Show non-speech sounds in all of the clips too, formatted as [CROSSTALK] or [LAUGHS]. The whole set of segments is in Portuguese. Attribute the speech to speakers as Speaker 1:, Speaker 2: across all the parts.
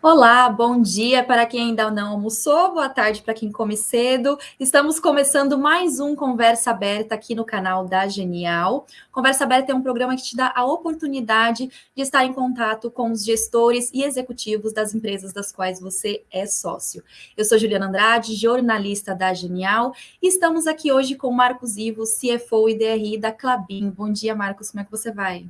Speaker 1: Olá, bom dia para quem ainda não almoçou, boa tarde para quem come cedo. Estamos começando mais um Conversa Aberta aqui no canal da Genial. Conversa Aberta é um programa que te dá a oportunidade de estar em contato com os gestores e executivos das empresas das quais você é sócio. Eu sou Juliana Andrade, jornalista da Genial, e estamos aqui hoje com Marcos Ivo, CFO e DRI da Clabin. Bom dia, Marcos, como é que você vai?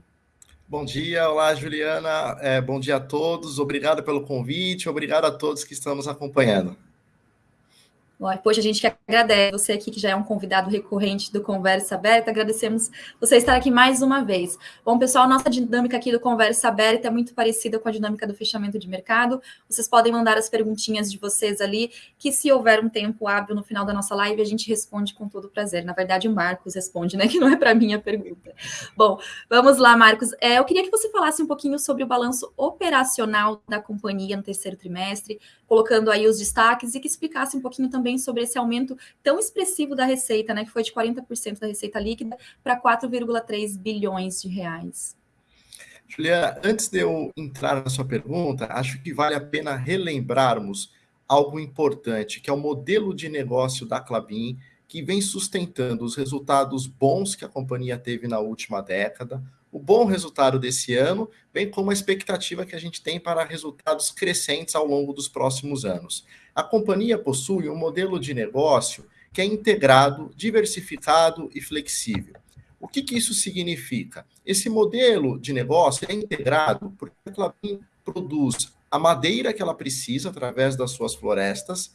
Speaker 2: Bom dia, olá Juliana, é, bom dia a todos, obrigado pelo convite, obrigado a todos que estamos acompanhando.
Speaker 1: Poxa, a gente que agradece você aqui, que já é um convidado recorrente do Conversa Aberta, agradecemos você estar aqui mais uma vez. Bom, pessoal, nossa dinâmica aqui do Conversa Aberta é muito parecida com a dinâmica do fechamento de mercado. Vocês podem mandar as perguntinhas de vocês ali, que se houver um tempo hábil no final da nossa live, a gente responde com todo prazer. Na verdade, o Marcos responde, né? [LAUGHS] Que não é para mim a pergunta. Bom, vamos lá, Marcos. É, eu queria que você falasse um pouquinho sobre o balanço operacional da companhia no terceiro trimestre, colocando aí os destaques e que explicasse um pouquinho também sobre esse aumento tão expressivo da receita, né, que foi de 40% da receita líquida para 4,3 bilhões de reais.
Speaker 2: Juliana, antes de eu entrar na sua pergunta, acho que vale a pena relembrarmos algo importante, que é o modelo de negócio da Clabin, que vem sustentando os resultados bons que a companhia teve na última década, o bom resultado desse ano, bem como a expectativa que a gente tem para resultados crescentes ao longo dos próximos anos. A companhia possui um modelo de negócio que é integrado, diversificado e flexível. O que, que isso significa? Esse modelo de negócio é integrado porque a Clabin produz a madeira que ela precisa através das suas florestas,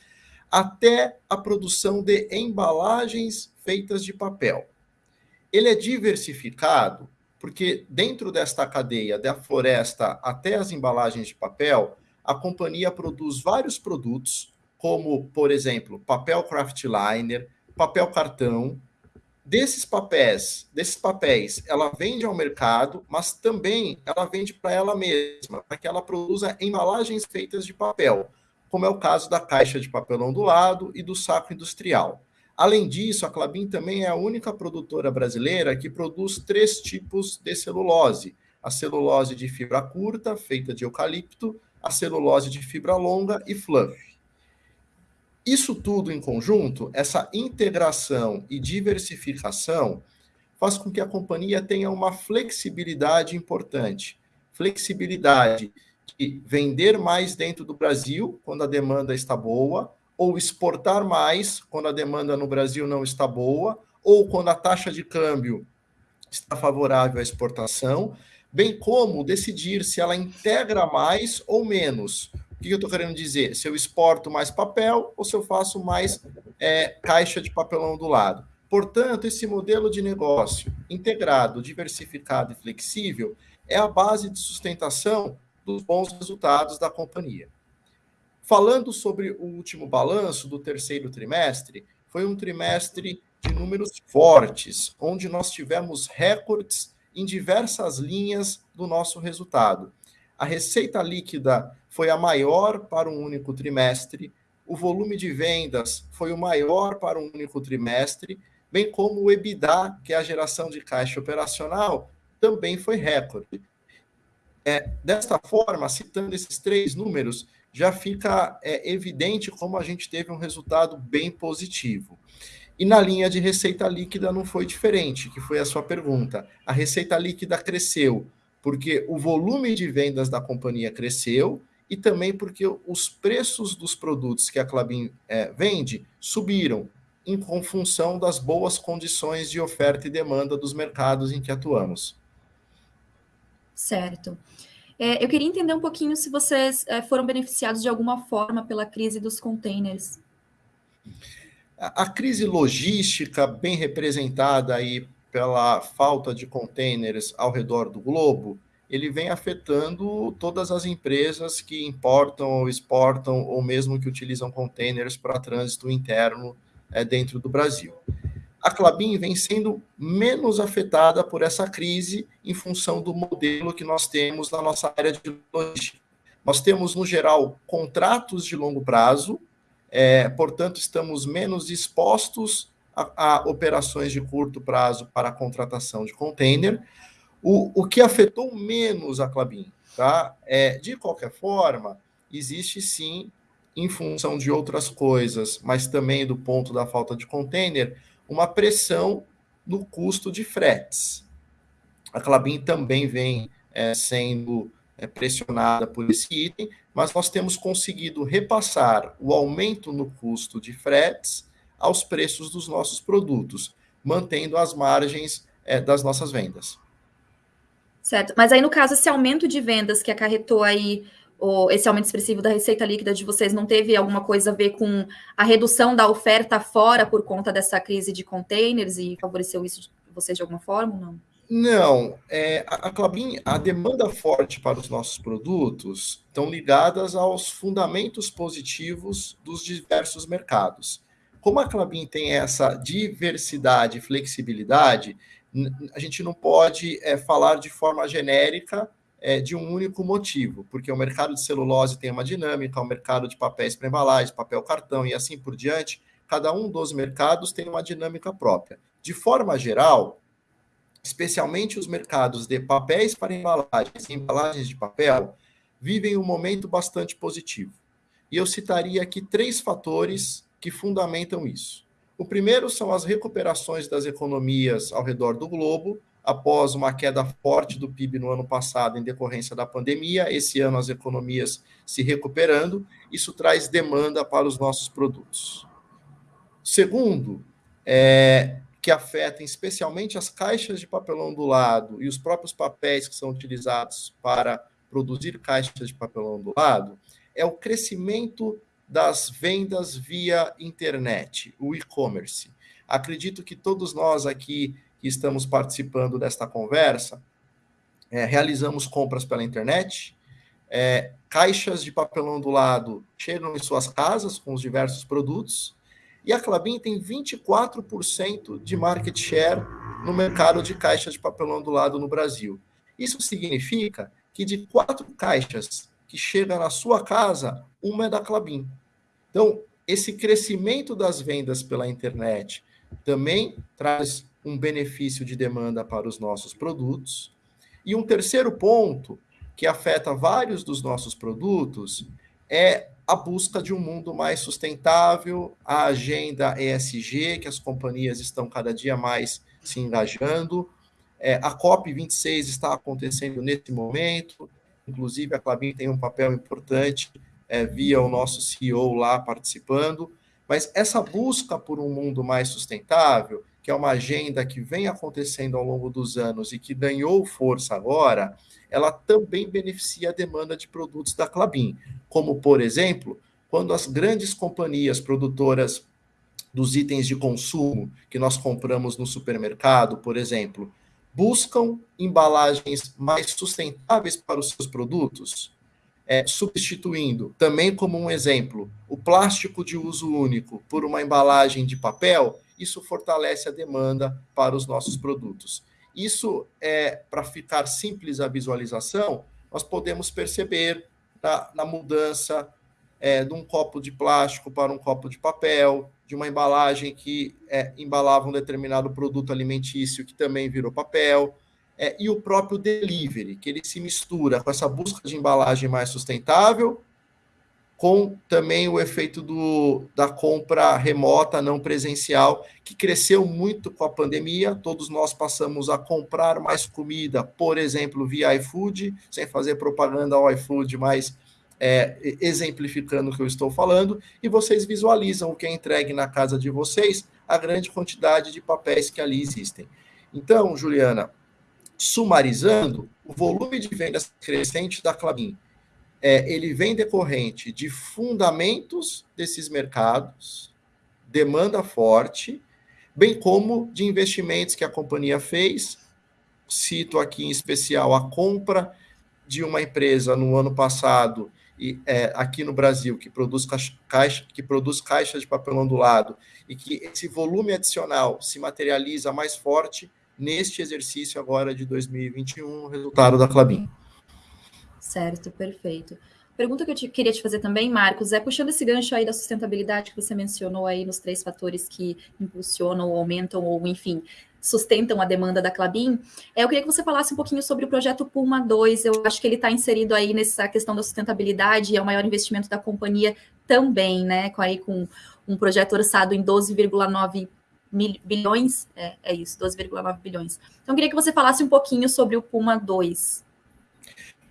Speaker 2: até a produção de embalagens feitas de papel. Ele é diversificado porque dentro desta cadeia, da floresta até as embalagens de papel, a companhia produz vários produtos, como, por exemplo, papel craft liner, papel cartão. Desses papéis, desses papéis, ela vende ao mercado, mas também ela vende para ela mesma, para que ela produza embalagens feitas de papel, como é o caso da caixa de papelão do lado e do saco industrial. Além disso, a Clabin também é a única produtora brasileira que produz três tipos de celulose: a celulose de fibra curta, feita de eucalipto, a celulose de fibra longa e fluff. Isso tudo em conjunto, essa integração e diversificação, faz com que a companhia tenha uma flexibilidade importante. Flexibilidade de vender mais dentro do Brasil, quando a demanda está boa, ou exportar mais quando a demanda no Brasil não está boa, ou quando a taxa de câmbio está favorável à exportação, bem como decidir se ela integra mais ou menos. O que eu estou querendo dizer? Se eu exporto mais papel ou se eu faço mais é, caixa de papelão do lado. Portanto, esse modelo de negócio integrado, diversificado e flexível é a base de sustentação dos bons resultados da companhia. Falando sobre o último balanço do terceiro trimestre, foi um trimestre de números fortes, onde nós tivemos recordes em diversas linhas do nosso resultado. A receita líquida foi a maior para um único trimestre, o volume de vendas foi o maior para um único trimestre, bem como o EBITDA, que é a geração de caixa operacional, também foi recorde. É, desta forma, citando esses três números, já fica é, evidente como a gente teve um resultado bem positivo. E na linha de receita líquida não foi diferente, que foi a sua pergunta. A receita líquida cresceu porque o volume de vendas da companhia cresceu e também porque os preços dos produtos que a Clabin é, vende subiram em função das boas condições de oferta e demanda dos mercados em que atuamos.
Speaker 1: Certo. É, eu queria entender um pouquinho se vocês é, foram beneficiados de alguma forma pela crise dos containers.
Speaker 2: A, crise logística, bem representada aí pela falta de containers ao redor do globo, ele vem afetando todas as empresas que importam ou exportam, ou mesmo que utilizam containers para trânsito interno é, dentro do Brasil a Clabin vem sendo menos afetada por essa crise em função do modelo que nós temos na nossa área de logística. Nós temos, no geral, contratos de longo prazo, é, portanto, estamos menos expostos a, a, operações de curto prazo para a contratação de container. O, o que afetou menos a Clabin, tá? É, de qualquer forma, existe sim, em função de outras coisas, mas também do ponto da falta de container, uma pressão no custo de fretes. A Clabin também vem é, sendo é, pressionada por esse item, mas nós temos conseguido repassar o aumento no custo de fretes aos preços dos nossos produtos, mantendo as margens é, das nossas vendas.
Speaker 1: Certo, mas aí no caso, esse aumento de vendas que acarretou aí ou esse aumento expressivo da receita líquida de vocês não teve alguma coisa a ver com a redução da oferta fora por conta dessa crise de containers e favoreceu isso de vocês de alguma forma? Não.
Speaker 2: Não, é, a, Clabin, a demanda forte para os nossos produtos estão ligadas aos fundamentos positivos dos diversos mercados. Como a Clabin tem essa diversidade e flexibilidade, a gente não pode é, falar de forma genérica é, de um único motivo, porque o mercado de celulose tem uma dinâmica, o mercado de papéis para embalagem, papel cartão e assim por diante, cada um dos mercados tem uma dinâmica própria. De forma geral, especialmente os mercados de papéis para embalagens e embalagens de papel, vivem um momento bastante positivo. E eu citaria aqui três fatores que fundamentam isso. O primeiro são as recuperações das economias ao redor do globo, após uma queda forte do PIB no ano passado em decorrência da pandemia, esse ano as economias se recuperando, isso traz demanda para os nossos produtos. Segundo, é, que afetam especialmente as caixas de papelão ondulado e os próprios papéis que são utilizados para produzir caixas de papelão ondulado, é o crescimento das vendas via internet, o e-commerce. Acredito que todos nós aqui que estamos participando desta conversa, é, realizamos compras pela internet, é, caixas de papelão do lado chegam em suas casas com os diversos produtos, e a Clabin tem 24% de market share no mercado de caixas de papelão do lado no Brasil. Isso significa que de quatro caixas que chegam na sua casa, uma é da Clabin. Então, esse crescimento das vendas pela internet também traz um benefício de demanda para os nossos produtos. E um terceiro ponto que afeta vários dos nossos produtos é a busca de um mundo mais sustentável, a agenda ESG, que as companhias estão cada dia mais se engajando. É, a COP26 está acontecendo nesse momento, inclusive a Clabin tem um papel importante é, via o nosso CEO lá participando. Mas essa busca por um mundo mais sustentável que é uma agenda que vem acontecendo ao longo dos anos e que ganhou força agora, ela também beneficia a demanda de produtos da Clabin, como, por exemplo, quando as grandes companhias produtoras dos itens de consumo que nós compramos no supermercado, por exemplo, buscam embalagens mais sustentáveis para os seus produtos, é, substituindo, também como um exemplo, o plástico de uso único por uma embalagem de papel, isso fortalece a demanda para os nossos produtos. Isso é para ficar simples a visualização, nós podemos perceber na, na mudança é, de um copo de plástico para um copo de papel, de uma embalagem que é, embalava um determinado produto alimentício que também virou papel, é, e o próprio delivery, que ele se mistura com essa busca de embalagem mais sustentável com também o efeito do, da compra remota, não presencial, que cresceu muito com a pandemia. Todos nós passamos a comprar mais comida, por exemplo, via iFood, sem fazer propaganda ao iFood, mas é, exemplificando o que eu estou falando, e vocês visualizam o que é entregue na casa de vocês, a grande quantidade de papéis que ali existem. Então, Juliana, sumarizando, o volume de vendas crescente da Clabin é, ele vem decorrente de fundamentos desses mercados, demanda forte, bem como de investimentos que a companhia fez. Cito aqui em especial a compra de uma empresa no ano passado e é, aqui no Brasil que produz caixa, que produz caixas de papel ondulado e que esse volume adicional se materializa mais forte neste exercício agora de 2021, resultado da Clabin.
Speaker 1: Certo, perfeito. Pergunta que eu te, queria te fazer também, Marcos, é puxando esse gancho aí da sustentabilidade que você mencionou aí nos três fatores que impulsionam, aumentam ou, enfim, sustentam a demanda da Clabin. É, eu queria que você falasse um pouquinho sobre o projeto Puma 2. Eu acho que ele está inserido aí nessa questão da sustentabilidade, é o maior investimento da companhia também, né? Com, aí, com um projeto orçado em 12,9 bilhões, é, é isso, 12,9 bilhões. Então, eu queria que você falasse um pouquinho sobre o Puma 2.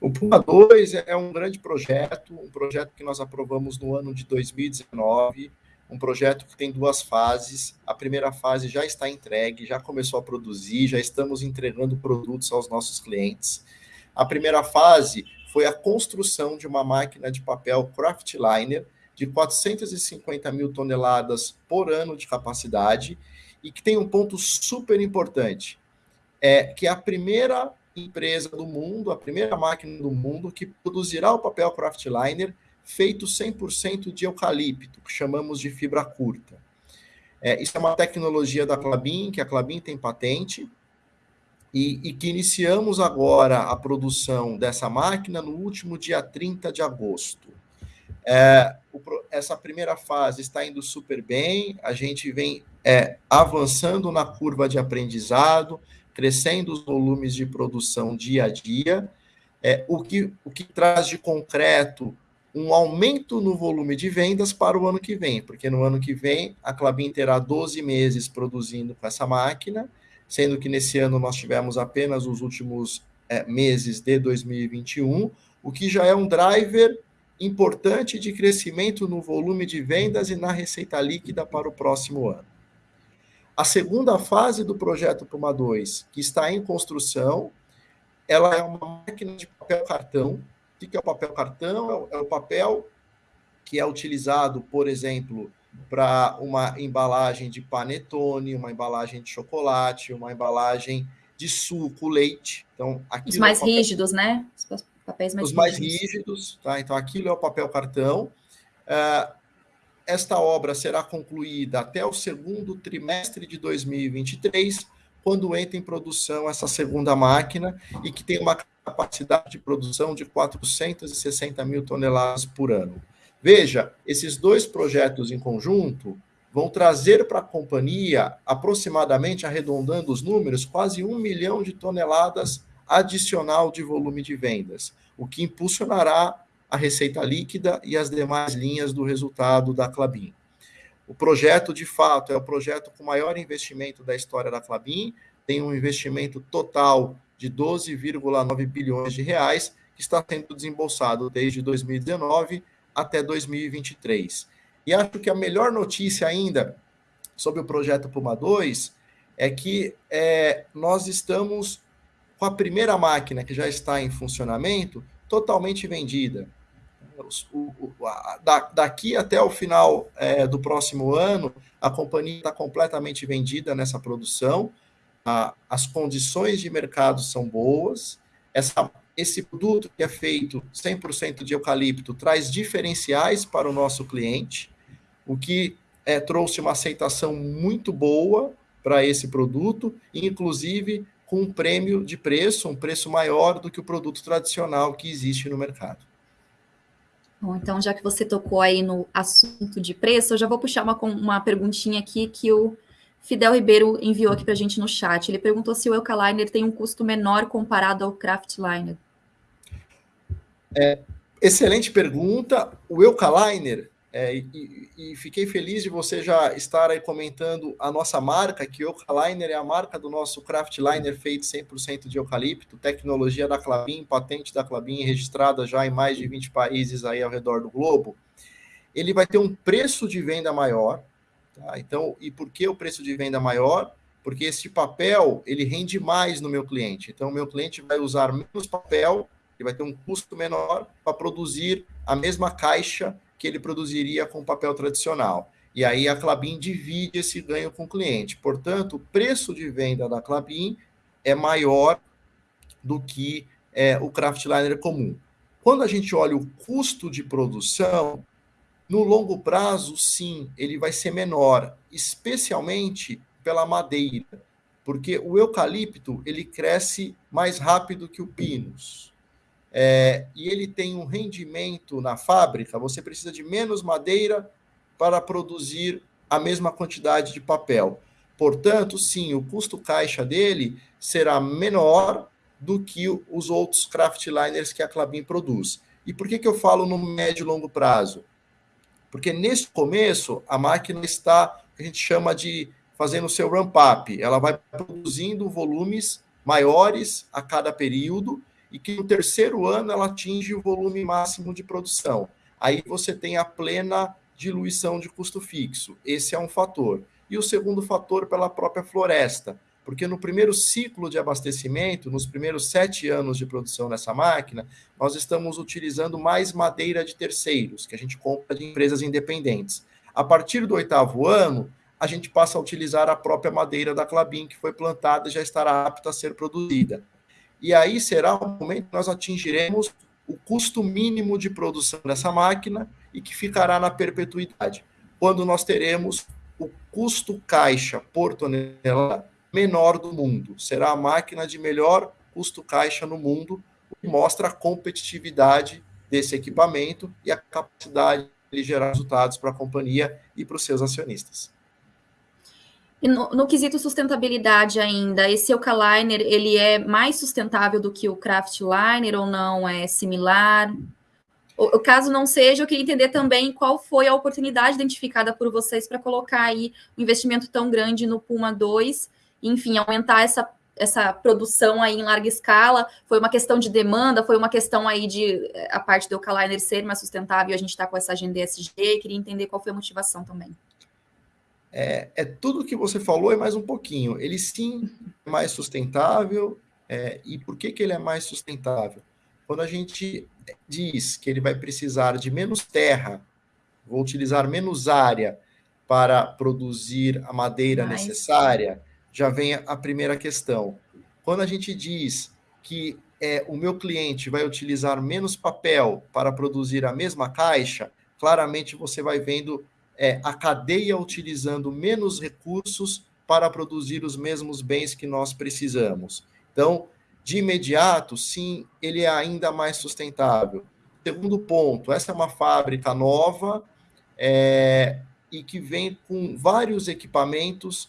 Speaker 2: O Puma 2 é um grande projeto, um projeto que nós aprovamos no ano de 2019, um projeto que tem duas fases. A primeira fase já está entregue, já começou a produzir, já estamos entregando produtos aos nossos clientes. A primeira fase foi a construção de uma máquina de papel Craftliner de 450 mil toneladas por ano de capacidade e que tem um ponto super importante, é que é a primeira empresa do mundo, a primeira máquina do mundo que produzirá o papel Craftliner feito 100% de eucalipto, que chamamos de fibra curta. É, isso é uma tecnologia da Clabin, que a Clabin tem patente, e, e, que iniciamos agora a produção dessa máquina no último dia 30 de agosto. É, o, essa primeira fase está indo super bem, a gente vem é, avançando na curva de aprendizado, crescendo os volumes de produção dia a dia, é, o, que, o que traz de concreto um aumento no volume de vendas para o ano que vem, porque no ano que vem a Clabin terá 12 meses produzindo com essa máquina, sendo que nesse ano nós tivemos apenas os últimos é, meses de 2021, o que já é um driver importante de crescimento no volume de vendas e na receita líquida para o próximo ano. A segunda fase do projeto Puma 2, que está em construção, ela é uma máquina de papel cartão, o que é o papel cartão? É o papel que é utilizado, por exemplo, para uma embalagem de panetone, uma embalagem de chocolate, uma embalagem de suco, leite. Então,
Speaker 1: Os mais é papel... rígidos, né? Os papéis mais
Speaker 2: Os rígidos. mais rígidos, tá? Então, aquilo é o papel cartão. Uh, esta obra será concluída até o segundo trimestre de 2023, quando entra em produção essa segunda máquina e que tem uma capacidade de produção de 460 mil toneladas por ano. Veja, esses dois projetos em conjunto vão trazer para a companhia, aproximadamente, arredondando os números, quase um milhão de toneladas adicional de volume de vendas, o que impulsionará a receita líquida e as demais linhas do resultado da Clabin. O projeto, de fato, é o projeto com maior investimento da história da Clabin, tem um investimento total de 12,9 bilhões de reais, que está sendo desembolsado desde 2019 até 2023. E acho que a melhor notícia ainda sobre o projeto Puma 2 é que é, nós estamos com a primeira máquina que já está em funcionamento totalmente vendida. O, o, a, da, daqui até o final é, do próximo ano, a companhia está completamente vendida nessa produção a, as condições de mercado são boas, essa, esse produto que é feito 100% de eucalipto traz diferenciais para o nosso cliente, o que é, trouxe uma aceitação muito boa para esse produto, inclusive com um prêmio de preço, um preço maior do que o produto tradicional que existe no mercado.
Speaker 1: Bom, então, já que você tocou aí no assunto de preço, eu já vou puxar uma, uma perguntinha aqui que o Fidel Ribeiro enviou aqui para a gente no chat. Ele perguntou se o Eucaliner tem um custo menor comparado ao Craftliner.
Speaker 2: É, excelente pergunta. O Eucaliner, é, e, e, fiquei feliz de você já estar aí comentando a nossa marca, que Eucaliner é a marca do nosso Craftliner feito 100% de eucalipto, tecnologia da Clabin, patente da Clabin, registrada já em mais de 20 países aí ao redor do globo. Ele vai ter um preço de venda maior, Tá? Então, e por que o preço de venda maior? Porque esse papel ele rende mais no meu cliente. Então, o meu cliente vai usar menos papel, ele vai ter um custo menor para produzir a mesma caixa que ele produziria com papel tradicional. E aí a Clabin divide esse ganho com o cliente. Portanto, o preço de venda da Clabin é maior do que é, o Craftliner comum. Quando a gente olha o custo de produção, no longo prazo, sim, ele vai ser menor, especialmente pela madeira, porque o eucalipto ele cresce mais rápido que o pinus. É, e ele tem um rendimento na fábrica, você precisa de menos madeira para produzir a mesma quantidade de papel. Portanto, sim, o custo caixa dele será menor do que os outros kraftliners que a Clabin produz. E por que, que eu falo no médio e longo prazo? Porque nesse começo, a máquina está, a gente chama de fazendo o seu ramp-up. Ela vai produzindo volumes maiores a cada período e que no terceiro ano ela atinge o volume máximo de produção. Aí você tem a plena diluição de custo fixo. Esse é um fator. E o segundo fator pela própria floresta, porque no primeiro ciclo de abastecimento, nos primeiros sete anos de produção dessa máquina, nós estamos utilizando mais madeira de terceiros, que a gente compra de empresas independentes. A partir do oitavo ano, a gente passa a utilizar a própria madeira da Clabin, que foi plantada e já estará apta a ser produzida. E aí será o momento que nós atingiremos o custo mínimo de produção dessa máquina e que ficará na perpetuidade, quando nós teremos o custo caixa por tonelada menor do mundo. Será a máquina de melhor custo caixa no mundo, o que mostra a competitividade desse equipamento e a capacidade de gerar resultados para a companhia e para os seus acionistas.
Speaker 1: No, no, quesito sustentabilidade ainda, esse Eucaliner, ele é mais sustentável do que o Craftliner ou não? É similar? O, caso não seja, eu queria entender também qual foi a oportunidade identificada por vocês para colocar aí um investimento tão grande no Puma 2, enfim, aumentar essa, essa produção aí em larga escala. Foi uma questão de demanda, foi uma questão aí de a parte do Eucaliner ser mais sustentável a gente está com essa agenda ESG. Queria entender qual foi a motivação também
Speaker 2: é, é tudo que você falou e mais um pouquinho. Ele sim é mais sustentável. É, e por que, que ele é mais sustentável? Quando a gente diz que ele vai precisar de menos terra, vou utilizar menos área para produzir a madeira mais. necessária, já vem a primeira questão. Quando a gente diz que é, o meu cliente vai utilizar menos papel para produzir a mesma caixa, claramente você vai vendo é, a cadeia utilizando menos recursos para produzir os mesmos bens que nós precisamos. Então, de imediato, sim, ele é ainda mais sustentável. Segundo ponto, essa é uma fábrica nova é, e que vem com vários equipamentos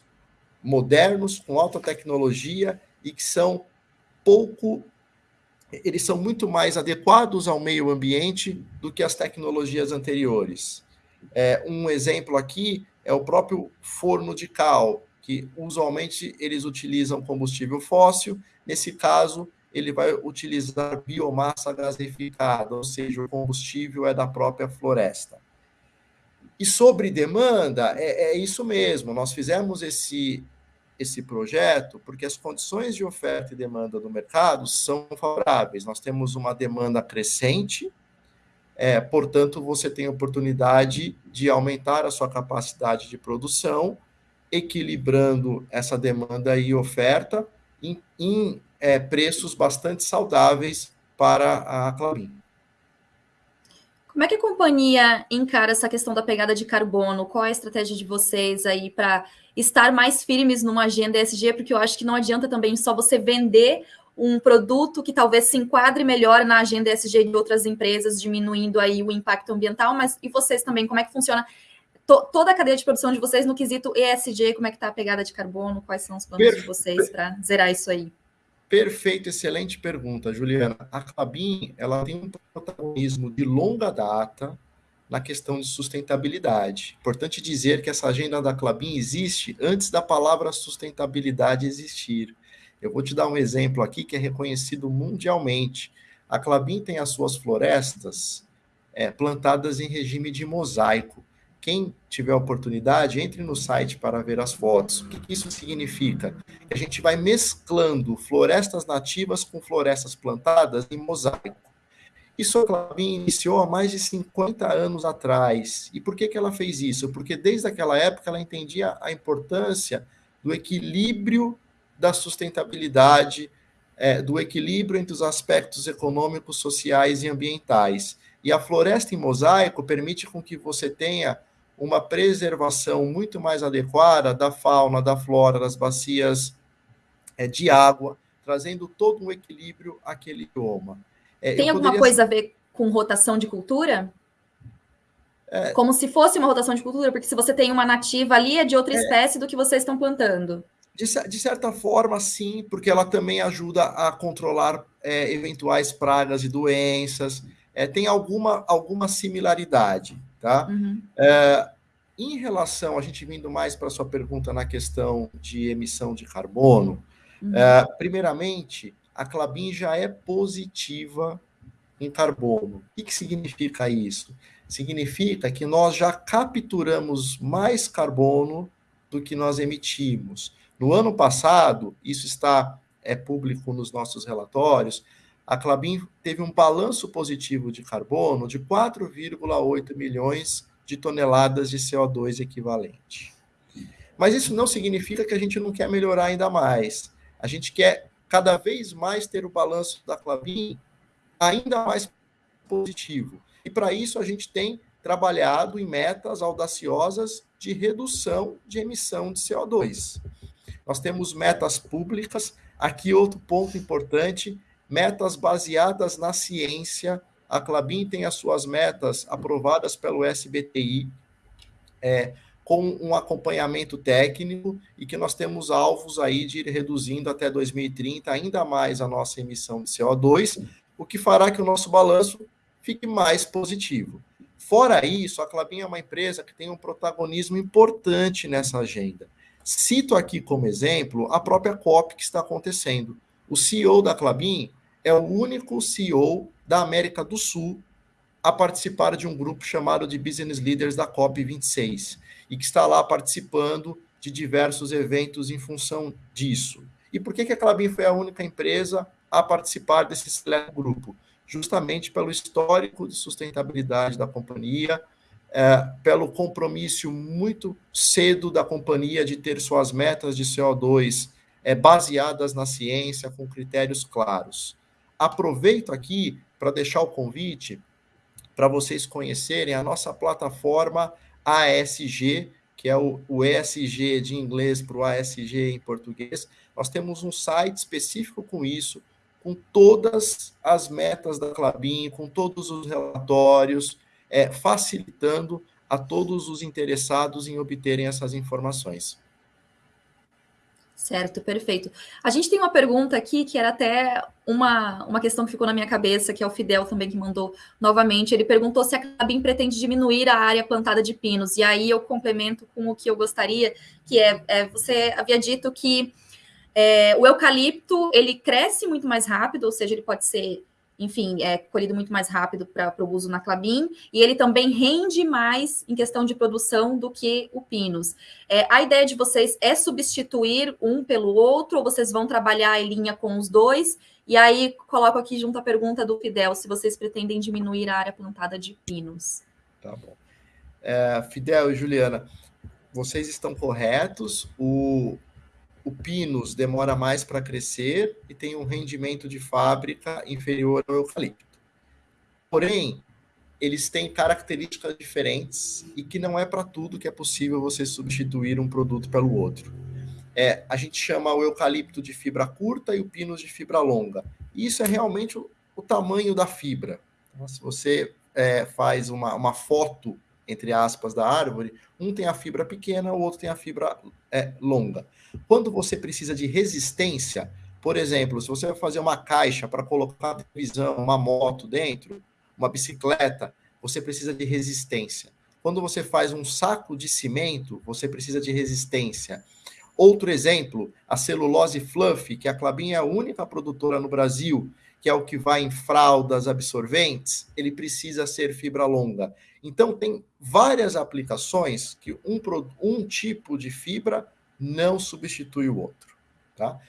Speaker 2: modernos, com alta tecnologia e que são pouco, eles são muito mais adequados ao meio ambiente do que as tecnologias anteriores. É, um exemplo aqui é o próprio forno de cal, que usualmente eles utilizam combustível fóssil, nesse caso ele vai utilizar biomassa gasificada, ou seja, o combustível é da própria floresta. E sobre demanda, é, é isso mesmo, nós fizemos esse, esse projeto porque as condições de oferta e demanda do mercado são favoráveis. Nós temos uma demanda crescente, é, portanto, você tem oportunidade de aumentar a sua capacidade de produção, equilibrando essa demanda e oferta em, em é, preços bastante saudáveis para a Clabin.
Speaker 1: Como é que a companhia encara essa questão da pegada de carbono? Qual é a estratégia de vocês aí para estar mais firmes numa agenda ESG? Porque eu acho que não adianta também só você vender um produto que talvez se enquadre melhor na agenda ESG de outras empresas, diminuindo aí o impacto ambiental, mas e vocês também, como é que funciona to, toda a cadeia de produção de vocês no quesito ESG, como é que está a pegada de carbono, quais são os planos de vocês para zerar isso aí?
Speaker 2: Perfeito, excelente pergunta, Juliana. A Clabin, ela tem um protagonismo de longa data na questão de sustentabilidade. Importante dizer que essa agenda da Clabin existe antes da palavra sustentabilidade existir. Eu vou te dar um exemplo aqui que é reconhecido mundialmente. A Clabin tem as suas florestas é, plantadas em regime de mosaico. Quem tiver oportunidade, entre no site para ver as fotos. O que isso significa? A gente vai mesclando florestas nativas com florestas plantadas em mosaico. Isso a Clabin iniciou há mais de 50 anos atrás. E por que, que ela fez isso? Porque desde aquela época ela entendia a importância do equilíbrio da sustentabilidade, é, do equilíbrio entre os aspectos econômicos, sociais e ambientais. E a floresta em mosaico permite com que você tenha uma preservação muito mais adequada da fauna, da flora, das bacias é, de água, trazendo todo um equilíbrio àquele bioma.
Speaker 1: É, Tem alguma poderia... coisa a ver com rotação de cultura? É... Como se fosse uma rotação de cultura, porque se você tem uma nativa ali, é de outra é... espécie do que vocês estão plantando.
Speaker 2: De, de, certa forma, sim, porque ela também ajuda a controlar é, eventuais pragas e doenças. É, tem alguma, alguma similaridade, tá? Uhum. É, em relação, a gente vindo mais para a sua pergunta na questão de emissão de carbono, uhum. é, primeiramente, a Clabin já é positiva em carbono. O que, que significa isso? Significa que nós já capturamos mais carbono do que nós emitimos. No ano passado, isso está é público nos nossos relatórios, a Clabin teve um balanço positivo de carbono de 4,8 milhões de toneladas de CO2 equivalente. Mas isso não significa que a gente não quer melhorar ainda mais. A gente quer cada vez mais ter o balanço da Clabin ainda mais positivo. E para isso a gente tem trabalhado em metas audaciosas de redução de emissão de CO2. Nós temos metas públicas. Aqui outro ponto importante, metas baseadas na ciência a Clabin tem as suas metas aprovadas pelo SBTI, é, com um acompanhamento técnico e que nós temos alvos aí de ir reduzindo até 2030 ainda mais a nossa emissão de CO2, o que fará que o nosso balanço fique mais positivo. Fora isso, a Clabin é uma empresa que tem um protagonismo importante nessa agenda. Cito aqui como exemplo a própria COP que está acontecendo. O CEO da Clabin é o único CEO da América do Sul a participar de um grupo chamado de Business Leaders da COP26 e que está lá participando de diversos eventos em função disso. E por que, que a Clabin foi a única empresa a participar desse grupo? Justamente pelo histórico de sustentabilidade da companhia, é, pelo compromisso muito cedo da companhia de ter suas metas de CO2 é, baseadas na ciência, com critérios claros. Aproveito aqui para deixar o convite para vocês conhecerem a nossa plataforma ASG, que é o, o ESG de inglês para o ASG em português. Nós temos um site específico com isso, com todas as metas da Clabin, com todos os relatórios, é, facilitando a todos os interessados em obterem essas informações.
Speaker 1: Certo, perfeito. A gente tem uma pergunta aqui que era até uma, uma questão que ficou na minha cabeça, que é o Fidel também que mandou novamente. Ele perguntou se a Cabim pretende diminuir a área plantada de pinos. E aí eu complemento com o que eu gostaria, que é, é você havia dito que é, o eucalipto ele cresce muito mais rápido, ou seja, ele pode ser enfim, é colhido muito mais rápido para o uso na Clabin, e ele também rende mais em questão de produção do que o Pinus. É, a ideia de vocês é substituir um pelo outro, ou vocês vão trabalhar em linha com os dois? E aí, coloco aqui junto a pergunta do Fidel, se vocês pretendem diminuir a área plantada de pinos.
Speaker 2: Tá bom. É, Fidel e Juliana, vocês estão corretos. O, o pinus demora mais para crescer e tem um rendimento de fábrica inferior ao eucalipto. Porém, eles têm características diferentes e que não é para tudo que é possível você substituir um produto pelo outro. É, a gente chama o eucalipto de fibra curta e o pinus de fibra longa. E isso é realmente o, o tamanho da fibra. Então, se você é, faz uma, uma foto, entre aspas, da árvore, um tem a fibra pequena, o outro tem a fibra é, longa. Quando você precisa de resistência, por exemplo, se você vai fazer uma caixa para colocar televisão, uma moto dentro, uma bicicleta, você precisa de resistência. Quando você faz um saco de cimento, você precisa de resistência. Outro exemplo, a celulose fluff, que a Clabin é a única produtora no Brasil, que é o que vai em fraldas absorventes, ele precisa ser fibra longa. Então, tem várias aplicações que um, um tipo de fibra não substitui o outro. Tá?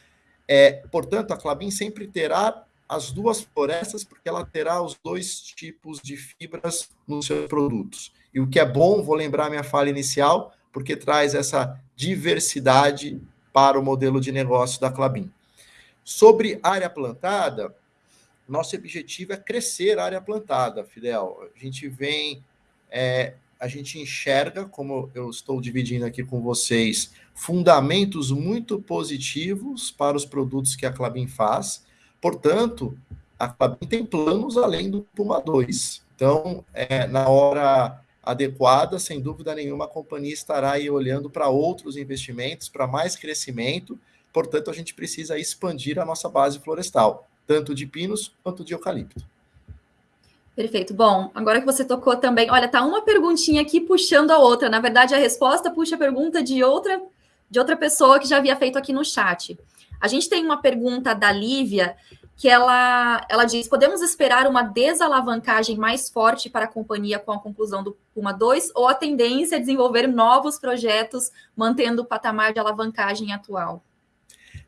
Speaker 2: É, portanto, a Clabin sempre terá as duas florestas, porque ela terá os dois tipos de fibras nos seus produtos. E o que é bom, vou lembrar minha fala inicial, porque traz essa diversidade para o modelo de negócio da Clabin. Sobre área plantada, nosso objetivo é crescer a área plantada, Fidel. A gente vem, é, a gente enxerga, como eu estou dividindo aqui com vocês, fundamentos muito positivos para os produtos que a Clabin faz. Portanto, a Clabin tem planos além do Puma 2. Então, é, na hora adequada, sem dúvida nenhuma, a companhia estará aí olhando para outros investimentos, para mais crescimento. Portanto, a gente precisa expandir a nossa base florestal, tanto de pinos quanto de eucalipto.
Speaker 1: Perfeito. Bom, agora que você tocou também, olha, tá uma perguntinha aqui puxando a outra. Na verdade, a resposta puxa a pergunta de outra de outra pessoa que já havia feito aqui no chat. A gente tem uma pergunta da Lívia que ela, ela diz: podemos esperar uma desalavancagem mais forte para a companhia com a conclusão do Puma 2 ou a tendência é desenvolver novos projetos mantendo o patamar de alavancagem atual?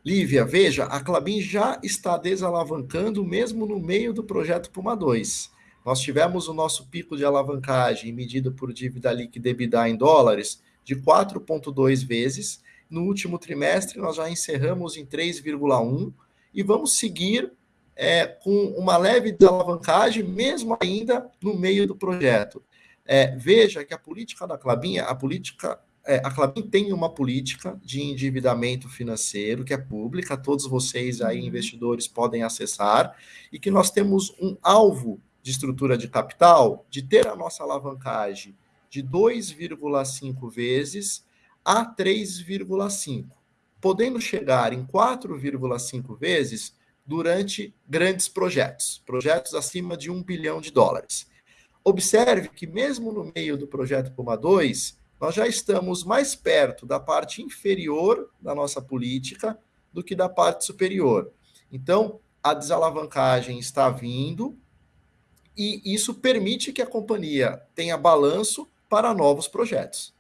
Speaker 2: Lívia, veja, a Clabin já está desalavancando mesmo no meio do projeto Puma 2. Nós tivemos o nosso pico de alavancagem medido por dívida líquida EBITDA em dólares de 4,2 vezes. No último trimestre, nós já encerramos em 3,1 e vamos seguir é, com uma leve desalavancagem, mesmo ainda no meio do projeto. É, veja que a política da Clabin, a política, é, a Clabin tem uma política de endividamento financeiro que é pública, todos vocês aí, uhum. investidores, podem acessar, e que nós temos um alvo de estrutura de capital de ter a nossa alavancagem de 2,5 vezes a 3,5 podendo chegar em 4,5 vezes durante grandes projetos, projetos acima de um bilhão de dólares. Observe que, mesmo no meio do projeto Puma 2, nós já estamos mais perto da parte inferior da nossa política do que da parte superior. Então, a desalavancagem está vindo e isso permite que a companhia tenha balanço para novos projetos.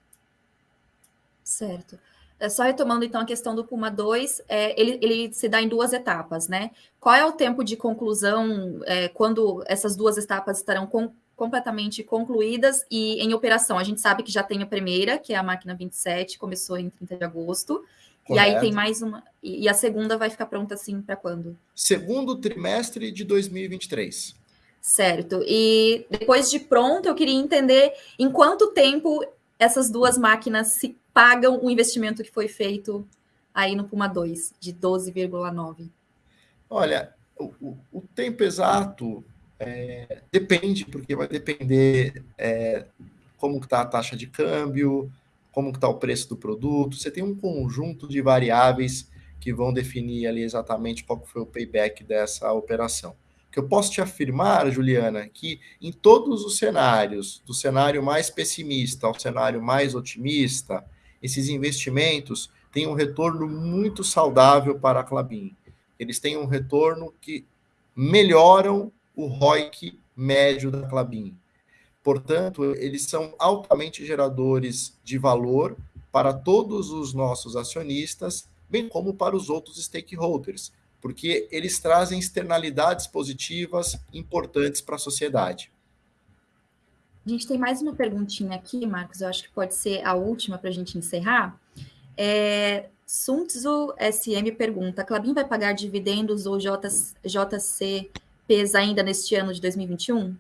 Speaker 1: Certo. É, só retomando então a questão do Puma 2, é, ele, ele, se dá em duas etapas, né? Qual é o tempo de conclusão é, quando essas duas etapas estarão com, completamente concluídas e em operação? A gente sabe que já tem a primeira, que é a máquina 27, começou em 30 de agosto. Correto. E aí tem mais uma. E, a segunda vai ficar pronta assim para quando?
Speaker 2: Segundo trimestre de 2023.
Speaker 1: Certo. E depois de pronto, eu queria entender em quanto tempo essas duas máquinas se pagam o investimento que foi feito aí no Puma 2, de 12,9?
Speaker 2: Olha, o, o, tempo exato é, depende, porque vai depender é, como está a taxa de câmbio, como está o preço do produto. Você tem um conjunto de variáveis que vão definir ali exatamente qual foi o payback dessa operação que eu posso te afirmar, Juliana, que em todos os cenários, do cenário mais pessimista ao cenário mais otimista, esses investimentos têm um retorno muito saudável para a Clabin. Eles têm um retorno que melhoram o ROIC médio da Clabin. Portanto, eles são altamente geradores de valor para todos os nossos acionistas, bem como para os outros stakeholders, porque eles trazem externalidades positivas importantes para a sociedade.
Speaker 1: A gente tem mais uma perguntinha aqui, Marcos, eu acho que pode ser a última para a gente encerrar. É, Suntzu SM pergunta: Clabin vai pagar dividendos ou JCPs ainda neste ano de 2021?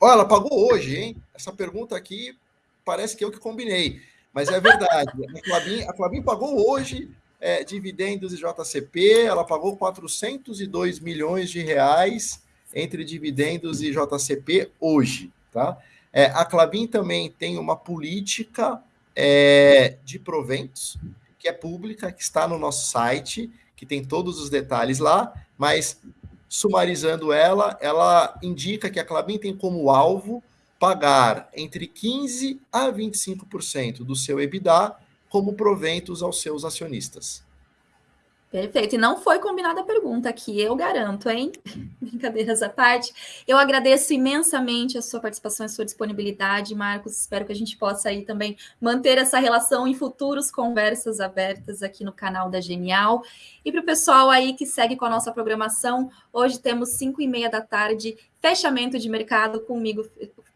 Speaker 2: Olha, ela pagou hoje, hein? Essa pergunta aqui parece que eu que combinei, mas é verdade. a, Clabin, a pagou hoje é, dividendos de JCP, ela pagou 402 milhões de reais entre dividendos e JCP hoje, tá? É, a Clabin também tem uma política é, de proventos, que é pública, que está no nosso site, que tem todos os detalhes lá, mas sumarizando ela, ela indica que a Clabin tem como alvo pagar entre 15% a 25% do seu EBITDA como proventos aos seus acionistas.
Speaker 1: Perfeito. E não foi combinada a pergunta aqui, eu garanto, hein? [LAUGHS] Brincadeiras à parte. Eu agradeço imensamente a sua participação e sua disponibilidade, Marcos. Espero que a gente possa aí também manter essa relação em futuros conversas abertas aqui no canal da Genial. E para o pessoal aí que segue com a nossa programação, hoje temos 5 e meia da tarde, fechamento de mercado comigo,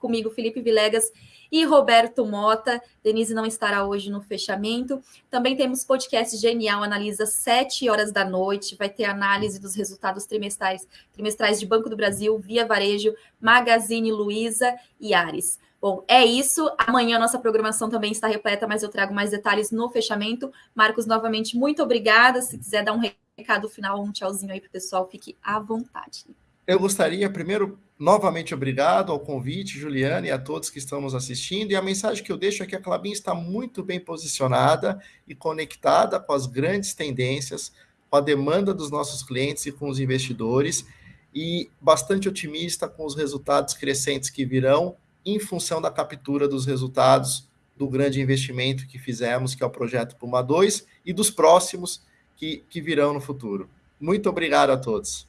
Speaker 1: comigo Felipe Vilegas e Roberto Mota. Denise não estará hoje no fechamento. Também temos podcast Genial, analisa sete horas da noite. Vai ter análise dos resultados trimestrais, trimestrais de Banco do Brasil, Via Varejo, Magazine Luiza e Ares. Bom, é isso. Amanhã nossa programação também está repleta, mas eu trago mais detalhes no fechamento. Marcos, novamente, muito obrigada. Se quiser dar um recado final, um tchauzinho aí para o pessoal, fique à vontade.
Speaker 2: Eu gostaria, primeiro, novamente obrigado ao convite, Juliana, e a todos que estamos assistindo. E a mensagem que eu deixo é que a Clabin está muito bem posicionada e conectada com as grandes tendências, com a demanda dos nossos clientes e com os investidores, e bastante otimista com os resultados crescentes que virão em função da captura dos resultados do grande investimento que fizemos, que é o projeto Puma 2, e dos próximos que, que virão no futuro. Muito obrigado a todos.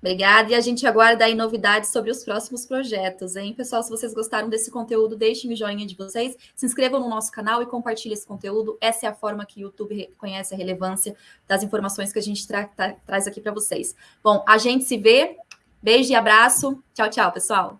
Speaker 1: Obrigada, e a gente aguarda aí novidades sobre os próximos projetos, hein? Pessoal, se vocês gostaram desse conteúdo, deixem o joinha de vocês, se inscrevam no nosso canal e compartilhem esse conteúdo. Essa é a forma que o YouTube reconhece a relevância das informações que a gente tra tra traz aqui para vocês. Bom, a gente se vê. Beijo e abraço. Tchau, tchau, pessoal.